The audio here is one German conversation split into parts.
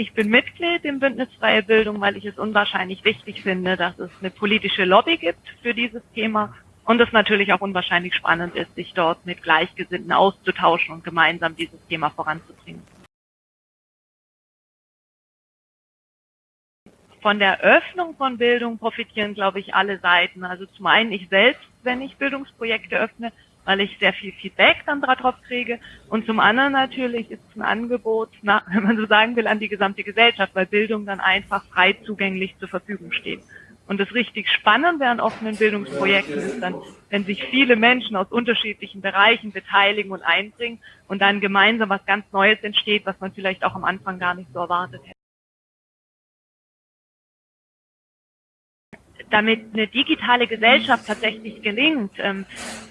Ich bin Mitglied im Bündnis Freie Bildung, weil ich es unwahrscheinlich wichtig finde, dass es eine politische Lobby gibt für dieses Thema und es natürlich auch unwahrscheinlich spannend ist, sich dort mit Gleichgesinnten auszutauschen und gemeinsam dieses Thema voranzubringen. Von der Öffnung von Bildung profitieren, glaube ich, alle Seiten. Also zum einen ich selbst, wenn ich Bildungsprojekte öffne, weil ich sehr viel Feedback dann darauf kriege. Und zum anderen natürlich ist es ein Angebot, na, wenn man so sagen will, an die gesamte Gesellschaft, weil Bildung dann einfach frei zugänglich zur Verfügung steht. Und das richtig Spannende an offenen Bildungsprojekten ist dann, wenn sich viele Menschen aus unterschiedlichen Bereichen beteiligen und einbringen und dann gemeinsam was ganz Neues entsteht, was man vielleicht auch am Anfang gar nicht so erwartet hätte. Damit eine digitale Gesellschaft tatsächlich gelingt, ähm,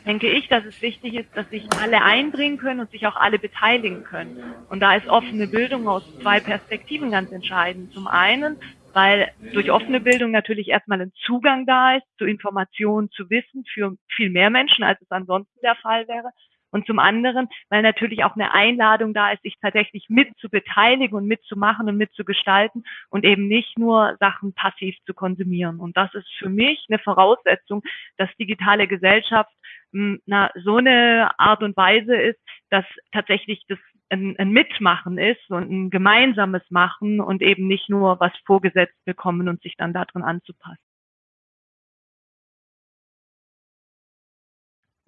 denke ich, dass es wichtig ist, dass sich alle einbringen können und sich auch alle beteiligen können. Und da ist offene Bildung aus zwei Perspektiven ganz entscheidend. Zum einen, weil durch offene Bildung natürlich erstmal ein Zugang da ist zu Informationen, zu Wissen für viel mehr Menschen, als es ansonsten der Fall wäre. Und zum anderen, weil natürlich auch eine Einladung da ist, sich tatsächlich mit zu beteiligen und mitzumachen und mitzugestalten und eben nicht nur Sachen passiv zu konsumieren. Und das ist für mich eine Voraussetzung, dass digitale Gesellschaft hm, na, so eine Art und Weise ist, dass tatsächlich das ein, ein Mitmachen ist und ein gemeinsames Machen und eben nicht nur was vorgesetzt bekommen und sich dann darin anzupassen.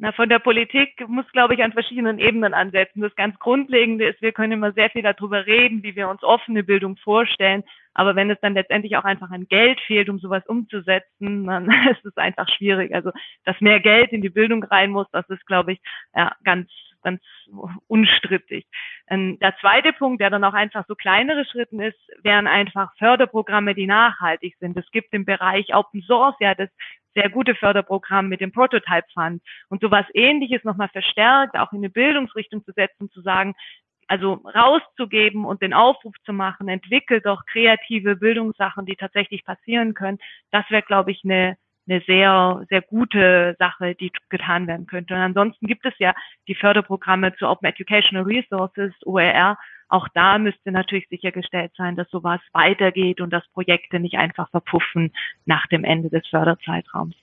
Na, von der Politik muss, glaube ich, an verschiedenen Ebenen ansetzen. Das ganz Grundlegende ist, wir können immer sehr viel darüber reden, wie wir uns offene Bildung vorstellen. Aber wenn es dann letztendlich auch einfach an Geld fehlt, um sowas umzusetzen, dann ist es einfach schwierig. Also, dass mehr Geld in die Bildung rein muss, das ist, glaube ich, ja, ganz, ganz unstrittig. Ähm, der zweite Punkt, der dann auch einfach so kleinere Schritten ist, wären einfach Förderprogramme, die nachhaltig sind. Es gibt im Bereich Open Source ja das sehr gute Förderprogramm mit dem Prototype Fund und sowas ähnliches nochmal verstärkt, auch in eine Bildungsrichtung zu setzen, zu sagen, also rauszugeben und den Aufruf zu machen, entwickelt doch kreative Bildungssachen, die tatsächlich passieren können. Das wäre, glaube ich, eine, eine sehr, sehr gute Sache, die getan werden könnte. Und ansonsten gibt es ja die Förderprogramme zu Open Educational Resources, OER, auch da müsste natürlich sichergestellt sein, dass sowas weitergeht und dass Projekte nicht einfach verpuffen nach dem Ende des Förderzeitraums.